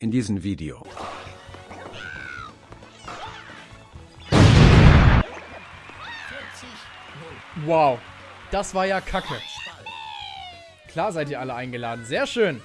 in diesem Video. Wow, das war ja kacke. Klar seid ihr alle eingeladen. Sehr schön.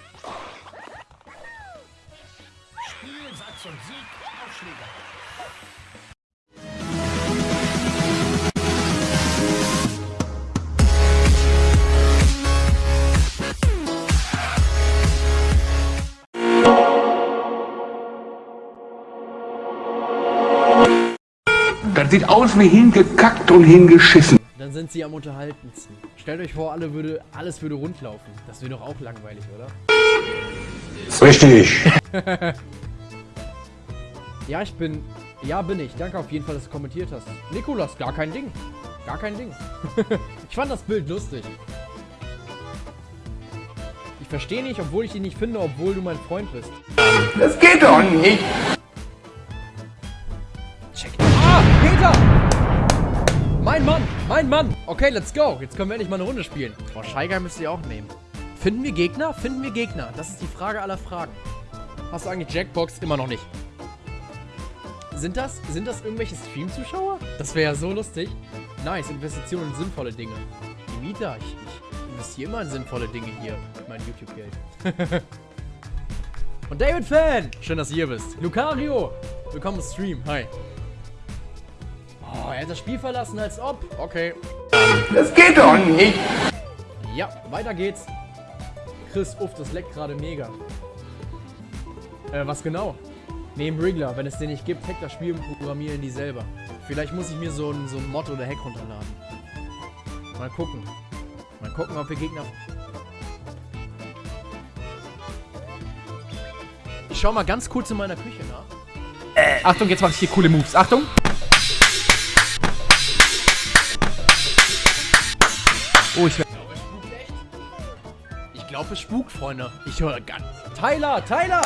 Sieht aus wie hingekackt und hingeschissen. Dann sind sie am unterhaltensten. Stellt euch vor, alle würde, alles würde rundlaufen. Das wäre doch auch langweilig, oder? Richtig. Ja, ich bin... Ja, bin ich. Danke auf jeden Fall, dass du kommentiert hast. Nikolas, gar kein Ding. Gar kein Ding. ich fand das Bild lustig. Ich verstehe nicht, obwohl ich ihn nicht finde, obwohl du mein Freund bist. Das geht doch nicht. Check. Peter! Mein Mann, mein Mann. Okay, let's go. Jetzt können wir endlich mal eine Runde spielen. Boah, Scheiger müsst ihr auch nehmen. Finden wir Gegner? Finden wir Gegner? Das ist die Frage aller Fragen. Hast du eigentlich Jackbox? Immer noch nicht. Sind das, sind das irgendwelche Stream-Zuschauer? Das wäre ja so lustig. Nice, Investitionen in sinnvolle Dinge. Die Mieter, ich, ich investiere immer in sinnvolle Dinge hier. mit Mein YouTube-Geld. Und David Fan! Schön, dass du hier bist. Lucario! Willkommen im Stream. Hi. Er hat das Spiel verlassen, als ob. Okay. Das geht doch nicht. Ja, weiter geht's. Chris, uff, das leckt gerade mega. Äh, was genau? Neben Wriggler, wenn es den nicht gibt, hack das Spiel und programmieren die selber. Vielleicht muss ich mir so ein, so ein Mod oder Hack runterladen. Mal gucken. Mal gucken, ob wir Gegner... Ich schau mal ganz kurz in meiner Küche nach. Achtung, jetzt mache ich hier coole Moves. Achtung. Oh, ich Ich glaube, es spukt, Freunde. Ich höre ganz... Tyler, Tyler!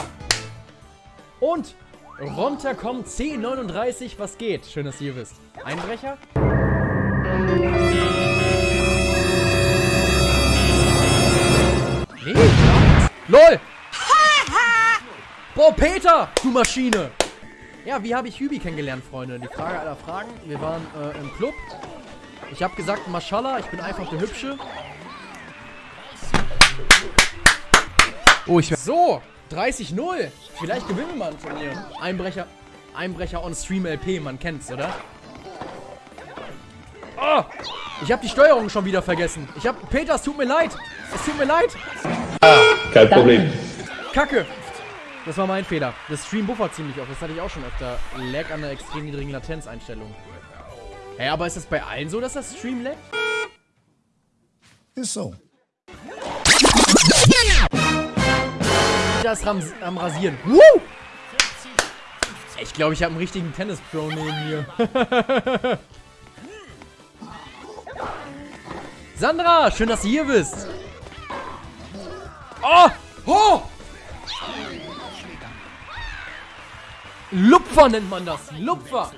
Und runterkommt C39, was geht? Schön, dass ihr wisst. Einbrecher? Nee. LOL! Boah, Peter, du Maschine! Ja, wie habe ich Hübi kennengelernt, Freunde? Die Frage aller Fragen. Wir waren äh, im Club. Ich habe gesagt, Maschallah, ich bin einfach der Hübsche. Oh, ich So, 30-0. Vielleicht gewinnen wir mal ein Turnier. Einbrecher, Einbrecher on Stream LP, man kennt's, oder? Oh, ich habe die Steuerung schon wieder vergessen. Ich hab, Peter, es tut mir leid. Es tut mir leid. Kein Problem. Kacke. Das war mein Fehler. Das Stream buffert ziemlich oft. Das hatte ich auch schon öfter. Lag an der extrem niedrigen Latenzeinstellung. Hä, aber ist das bei allen so, dass das Stream laggt? Ist so. Peter ist ram am Rasieren. Woo! Ich glaube, ich habe einen richtigen Tennis-Pro neben mir. Sandra, schön, dass du hier bist. Oh! Oh! Lupfer nennt man das. Lupfer.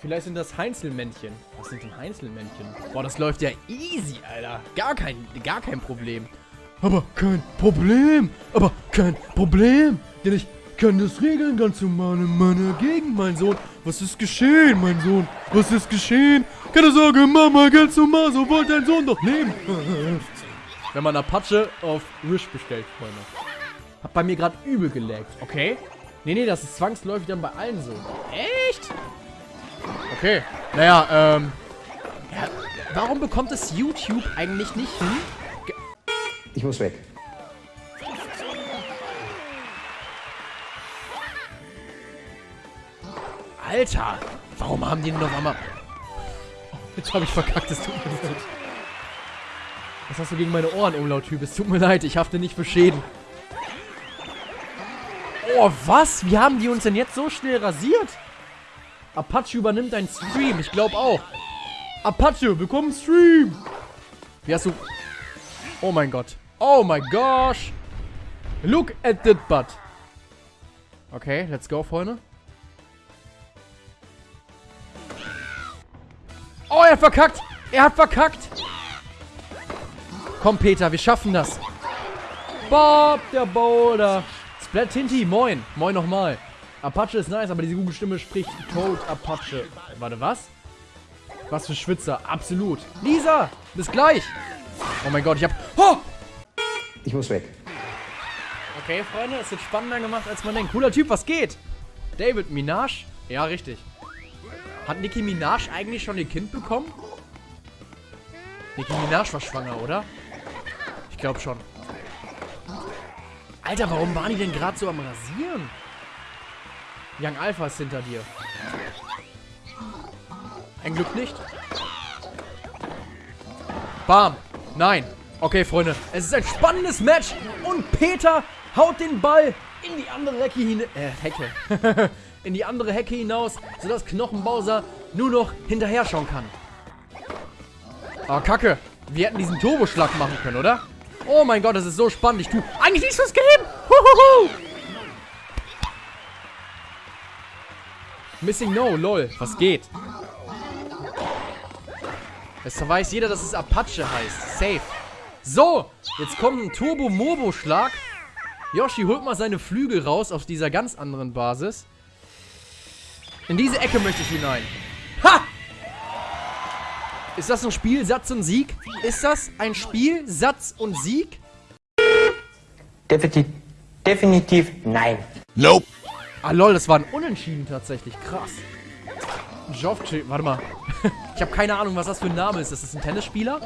Vielleicht sind das Heinzelmännchen. Was sind denn Heinzelmännchen? Boah, das läuft ja easy, Alter. Gar kein, gar kein Problem. Aber kein Problem. Aber kein Problem. Denn ich kann das regeln ganz normal in meiner Gegend, mein Sohn. Was ist geschehen, mein Sohn? Was ist geschehen? Keine Sorge, Mama, ganz normal. So wollte dein Sohn doch leben. Wenn man Apache auf Wish bestellt, Freunde. Hat bei mir gerade übel gelaggt. Okay. Nee, nee, das ist zwangsläufig dann bei allen so. Echt? Okay. Naja, ähm. Ja, warum bekommt es YouTube eigentlich nicht hin? Ich muss weg. Alter! Warum haben die denn auf einmal. Oh, jetzt habe ich verkackt, es tut mir leid. Was hast du gegen meine Ohren, Umlaut-Typ? Es tut mir leid, ich hafte nicht für Schäden. Oh, was? Wie haben die uns denn jetzt so schnell rasiert? Apache übernimmt deinen Stream, ich glaube auch. Apache, willkommen im Stream! Wie hast du... Oh mein Gott. Oh my gosh! Look at that butt. Okay, let's go, Freunde. Oh, er hat verkackt! Er hat verkackt! Komm, Peter, wir schaffen das. Bob, der Boulder. Splat Tinty, moin. Moin nochmal. Apache ist nice, aber diese Google-Stimme spricht Toad Apache. Warte, was? Was für Schwitzer. Absolut. Lisa, bis gleich. Oh mein Gott, ich hab... Oh! Ich muss weg. Okay, Freunde, es wird spannender gemacht, als man denkt. Cooler Typ, was geht? David Minaj? Ja, richtig. Hat Nicki Minaj eigentlich schon ihr Kind bekommen? Nicki Minaj war schwanger, oder? Ich glaube schon. Alter, warum waren die denn gerade so am Rasieren? Young Alpha ist hinter dir. Ein Glück nicht. Bam. Nein. Okay, Freunde. Es ist ein spannendes Match. Und Peter haut den Ball in die andere Hecke hin äh, Hecke. in die andere Hecke hinaus, sodass Knochenbowser nur noch hinterher schauen kann. Oh, Kacke. Wir hätten diesen Turboschlag machen können, oder? Oh mein Gott, das ist so spannend. Ich tue eigentlich nichts fürs Game. Huhuhu. Missing No, lol. Was geht? Es weiß jeder, dass es Apache heißt. Safe. So, jetzt kommt ein Turbo-Morbo-Schlag. Yoshi holt mal seine Flügel raus auf dieser ganz anderen Basis. In diese Ecke möchte ich hinein. Ha! Ist das ein Spiel, Satz und Sieg? Ist das ein Spiel, Satz und Sieg? Definitiv, definitiv nein. Ah lol, das war ein Unentschieden tatsächlich. Krass. Jovci, warte mal. ich habe keine Ahnung, was das für ein Name ist. Ist das ein Tennisspieler?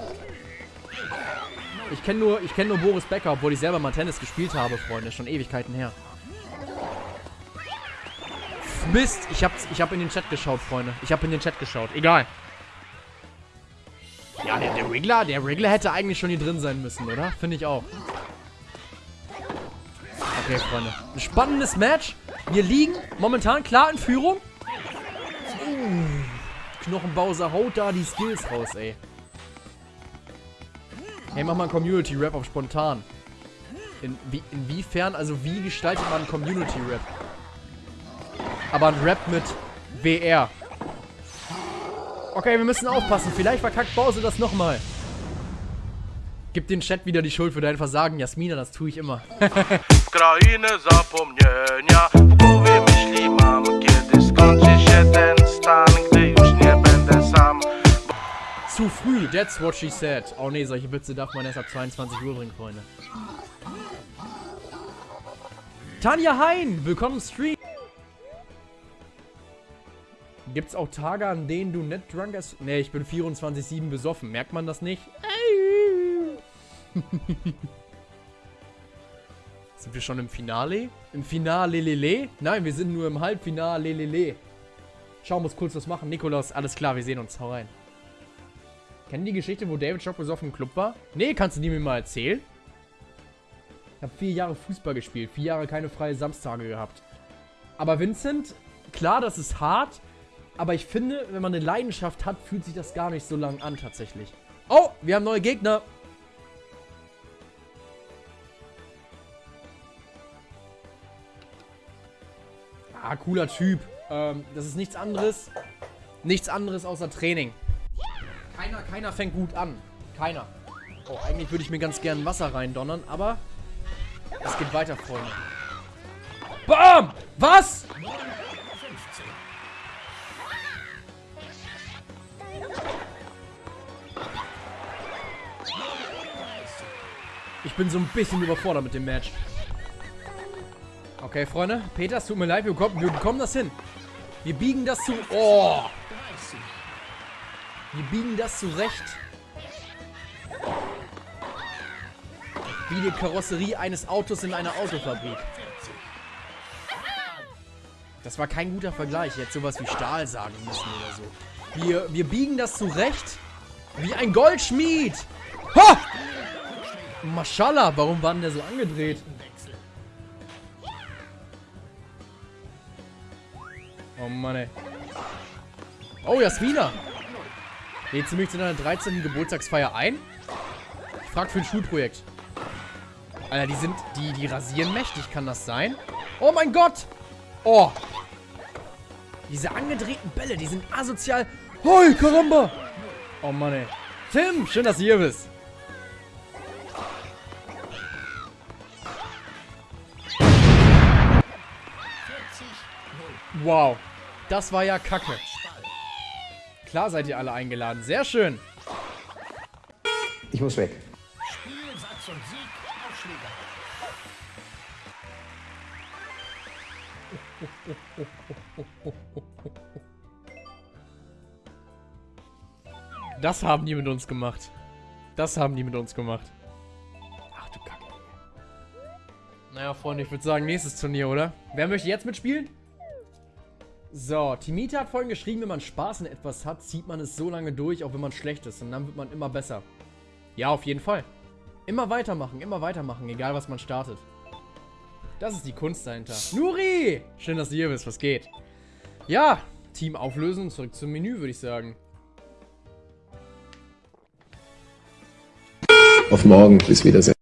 Ich kenne nur, kenn nur Boris Becker, obwohl ich selber mal Tennis gespielt habe, Freunde. Schon Ewigkeiten her. Mist, ich habe ich hab in den Chat geschaut, Freunde. Ich habe in den Chat geschaut. Egal. Ja, der, der Wriggler, der Wriggler hätte eigentlich schon hier drin sein müssen, oder? Finde ich auch. Okay, Freunde. Ein spannendes Match. Wir liegen momentan klar in Führung. Uh, Knochenbowser haut da die Skills raus, ey. Hey, mach mal einen Community-Rap auf spontan. In, wie, inwiefern, also wie gestaltet man einen Community-Rap? Aber ein Rap mit WR. Okay, wir müssen aufpassen. Vielleicht verkackt Bowser das nochmal. Gib den Chat wieder die Schuld für dein Versagen, Jasmina, das tue ich immer. krainy zapomnienia W głowie myśli mam Kiedy skończy się ten stan Gdy już nie będę sam Zu früh, that's what she said. Oh nee, solche Witze darf man erst ab 22 Uhr bringen, Freunde. Tanja Hein, willkommen im Stream. Gibt's auch Tage, an denen du nicht drunk bist? Nee, ich bin 24-7 besoffen. Merkt man das nicht? sind wir schon im Finale? Im Finale lele? Nein, wir sind nur im Halbfinale lele. Schau, muss kurz was machen. Nikolaus, alles klar, wir sehen uns. Hau rein. Kennen die Geschichte, wo David Schock besoffen im Club war? Nee, kannst du die mir mal erzählen? Ich habe vier Jahre Fußball gespielt, vier Jahre keine freie Samstage gehabt. Aber Vincent, klar, das ist hart, aber ich finde, wenn man eine Leidenschaft hat, fühlt sich das gar nicht so lang an tatsächlich. Oh, wir haben neue Gegner. Ah, cooler Typ. Ähm, das ist nichts anderes. Nichts anderes außer Training. Keiner, keiner fängt gut an. Keiner. Oh, eigentlich würde ich mir ganz gern Wasser reindonnern, aber es geht weiter, Freunde. Bam! Was? Ich bin so ein bisschen überfordert mit dem Match. Okay, Freunde. Peter, es tut mir leid, wir bekommen, wir bekommen das hin. Wir biegen das zu... Oh! Wir biegen das zurecht. Wie die Karosserie eines Autos in einer Autofabrik. Das war kein guter Vergleich. Jetzt sowas wie Stahl sagen müssen oder so. Wir, wir biegen das zurecht. Wie ein Goldschmied. Ha! Maschallah, warum war denn der so angedreht? Oh Mann, ey. Oh, Jasmina. Lädst du mich zu deiner 13. Geburtstagsfeier ein? Ich frag für ein Schulprojekt. Alter, die sind... Die, die rasieren mächtig, kann das sein? Oh mein Gott! Oh! Diese angedrehten Bälle, die sind asozial. Hoi, Karamba! Oh Mann, ey. Tim, schön, dass du hier bist. Wow. Das war ja kacke. Klar seid ihr alle eingeladen. Sehr schön. Ich muss weg. Spielsatz und Sieg Aufschläger. Das haben die mit uns gemacht. Das haben die mit uns gemacht. Ach du Kacke. Naja, Freunde, ich würde sagen, nächstes Turnier, oder? Wer möchte jetzt mitspielen? So, Timita hat vorhin geschrieben, wenn man Spaß in etwas hat, zieht man es so lange durch, auch wenn man schlecht ist. Und dann wird man immer besser. Ja, auf jeden Fall. Immer weitermachen, immer weitermachen, egal was man startet. Das ist die Kunst dahinter. Nuri! Schön, dass du hier bist, was geht? Ja, Team auflösen, zurück zum Menü, würde ich sagen. Auf morgen. Bis Wiedersehen.